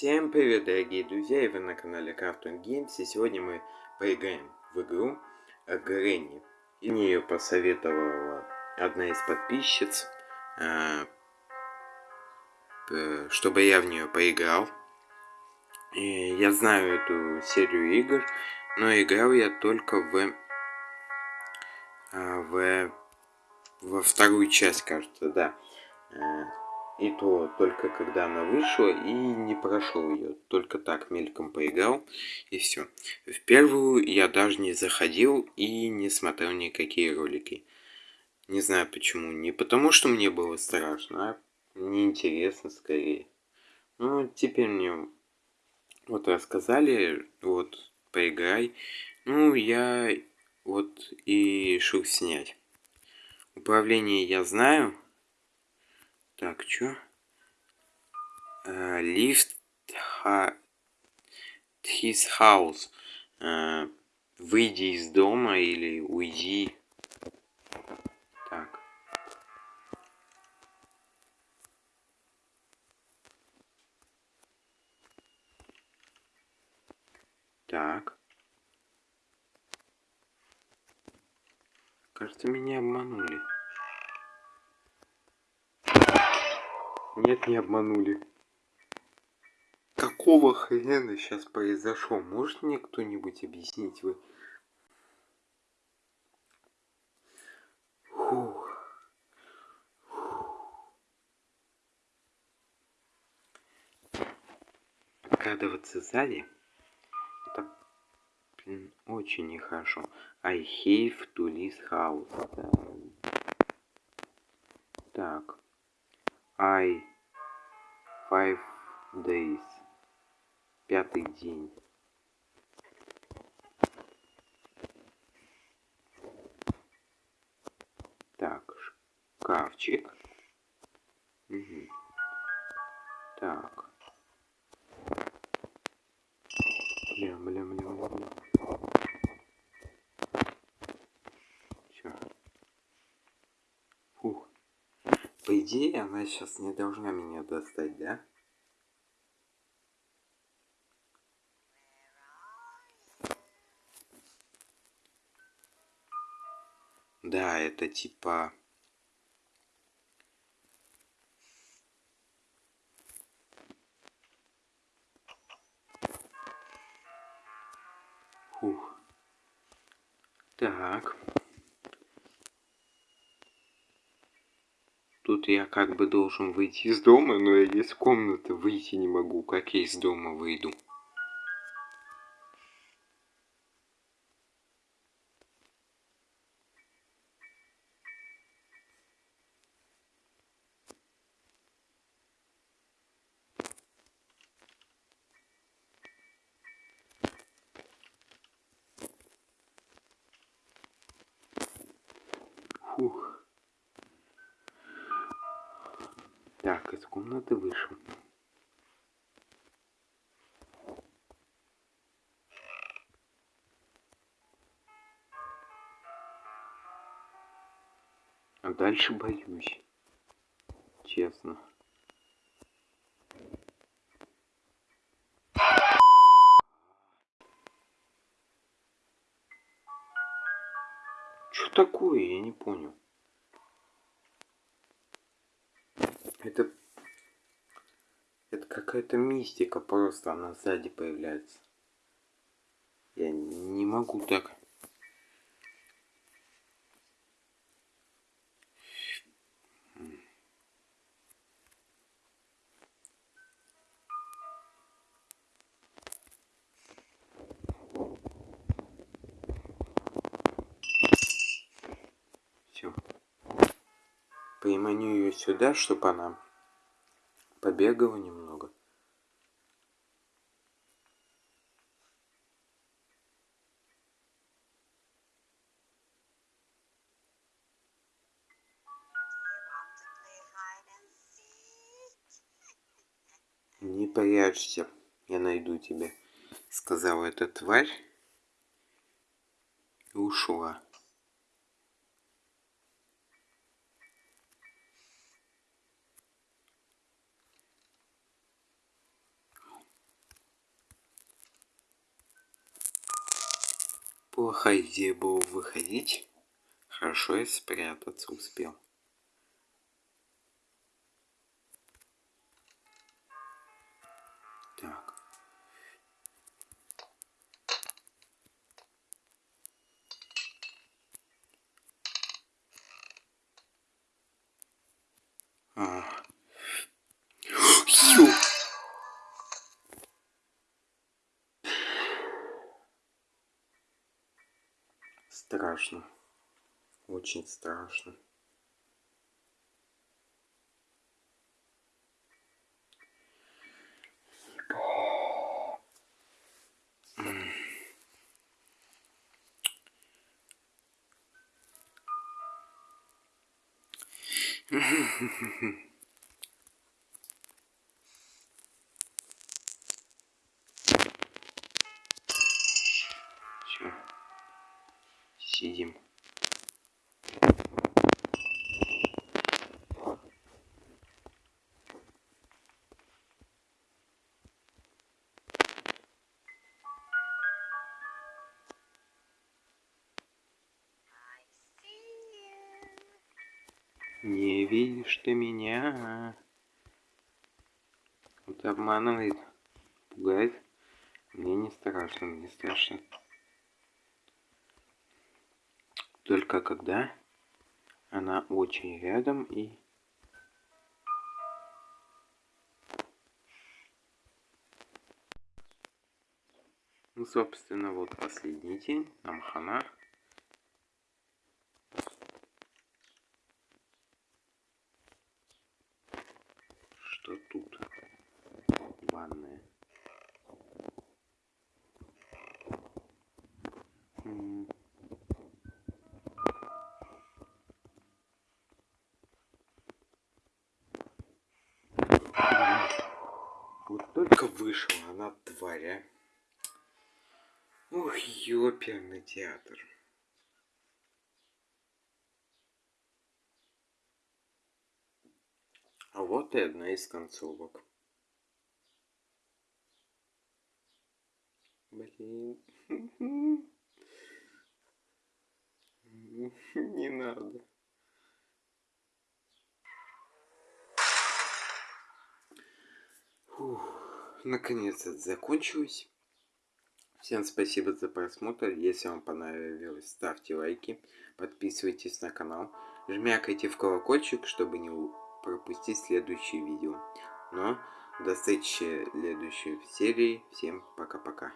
Всем привет, дорогие друзья, и вы на канале Cartoon Games, и сегодня мы поиграем в игру Гренни. И мне ее посоветовала одна из подписчиц, э, чтобы я в нее поиграл. И я знаю эту серию игр, но играл я только в, э, в во вторую часть, кажется, да. И то только когда она вышла и не прошел ее. Только так мельком поиграл и все. В первую я даже не заходил и не смотрел никакие ролики. Не знаю почему. Не потому что мне было страшно, а неинтересно скорее. Ну, теперь мне вот рассказали, вот, поиграй. Ну, я вот и решил снять. Управление я знаю. Так, чё? Uh, lift his house. Uh, выйди из дома или уйди. Так. Так. Кажется, меня обманули. Нет, не обманули. Какого хрена сейчас произошло? Может мне кто-нибудь объяснить? Вы... Фух. Открадываться сзади? Это, блин, очень нехорошо. I have to leave house. Так. I Five days. Пятый день. Так, шкафчик. Угу. Так. Бля, бля, бля, бля. Чё? Фух. По идее, она сейчас не должна меня достать, да? Да, это типа... Так. Тут я как бы должен выйти из дома, но я из комнаты выйти не могу. Как я из дома выйду? Так, из комнаты вышел. А дальше боюсь. Честно. Что такое? Я не понял. Это... Это какая-то мистика, просто она сзади появляется. Я не могу так... приманю ее сюда, чтобы она побегала немного. Не прячься, я найду тебя, сказала эта тварь и ушла. Плохая идея была выходить. Хорошо, я спрятаться успел. Страшно. Очень страшно. Все. Сидим. Не видишь ты меня. Вот обманывает, пугает. Мне не страшно, мне страшно. Только когда она очень рядом и... Ну, собственно, вот последний день, нам хана. Вышла она, тварь, а. Ох, ёперный театр. А вот и одна из концовок. Блин. Не надо. Фух, наконец это закончилось. Всем спасибо за просмотр. Если вам понравилось, ставьте лайки, подписывайтесь на канал, жмякайте в колокольчик, чтобы не пропустить следующие видео. Но до встречи в следующей серии. Всем пока-пока.